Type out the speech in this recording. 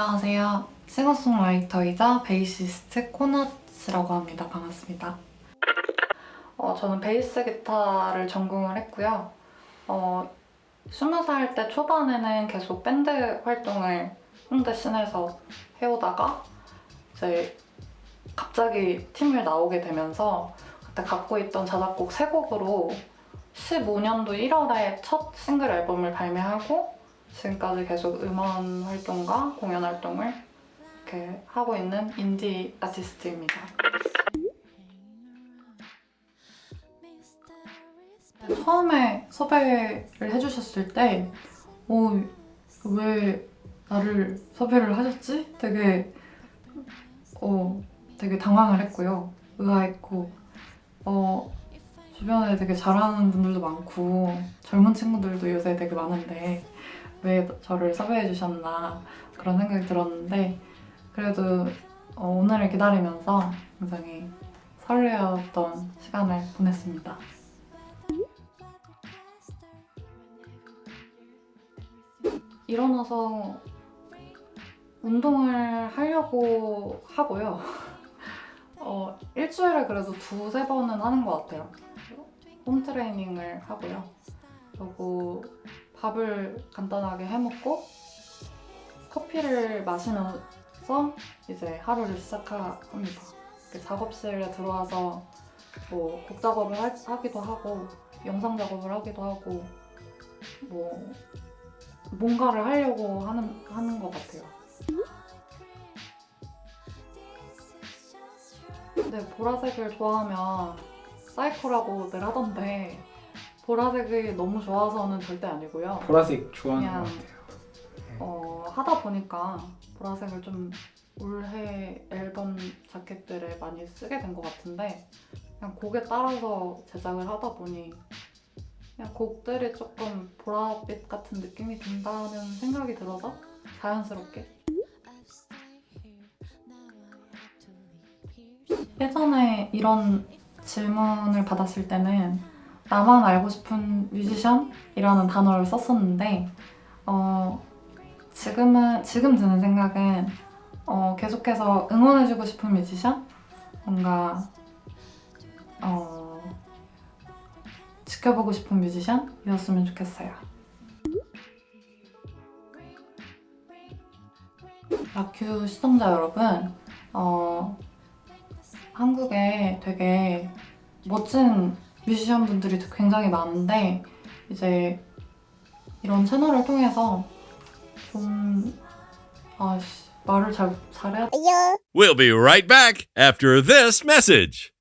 안녕하세요. 싱어송라이터이자 베이시스트 코너츠라고 합니다. 반갑습니다. 어, 저는 베이스 기타를 전공을 했고요. 어, 20살 때 초반에는 계속 밴드 활동을 홍대 scene에서 해오다가 이제 갑자기 팀을 나오게 되면서 그때 갖고 있던 자작곡 세 곡으로 15년도 1월에 첫 싱글 앨범을 발매하고 지금까지 계속 음원 활동과 공연 활동을 이렇게 하고 있는 인디 아티스트입니다. 처음에 섭외를 해주셨을 때 어, 왜 나를 섭외를 하셨지? 되게 어, 되게 당황을 했고요. 의아했고 어, 주변에 되게 잘하는 분들도 많고 젊은 친구들도 요새 되게 많은데 왜 저를 섭외해 주셨나 그런 생각이 들었는데 그래도 어, 오늘을 기다리면서 굉장히 설레었던 시간을 보냈습니다. 일어나서 운동을 하려고 하고요. 어, 일주일에 그래도 두세 번은 하는 것 같아요. 홈 트레이닝을 하고요. 그리고 밥을 간단하게 해먹고 커피를 마시면서 이제 하루를 시작합니다. 작업실에 들어와서 뭐 곡 작업을 하, 기도 하고 영상 작업을 하기도 하고 뭐 뭔가를 하려고 하는, 하는 것 같아요. 근데 보라색을 좋아하면 사이코라고 늘 하던데 보라색이 너무 좋아서는 절대 아니고요. 보라색 좋아하는 것 같아요. 어, 하다 보니까 보라색을 좀 올해 앨범 자켓들에 많이 쓰게 된 것 같은데 그냥 곡에 따라서 제작을 하다 보니 그냥 곡들이 조금 보랏빛 같은 느낌이 든다는 생각이 들어서 자연스럽게 예전에 이런 질문을 받았을 때는 나만 알고 싶은 뮤지션이라는 단어를 썼었는데 어, 지금은 지금 드는 생각은 어, 계속해서 응원해주고 싶은 뮤지션 뭔가 어, 지켜보고 싶은 뮤지션이었으면 좋겠어요. 라큐 시청자 여러분, 어, 한국에 되게 멋진 뮤지션 분들이 굉장히 많은데 이제 이런 채널을 통해서 좀 아씨 말을 잘 잘해야 We'll be right back after this message.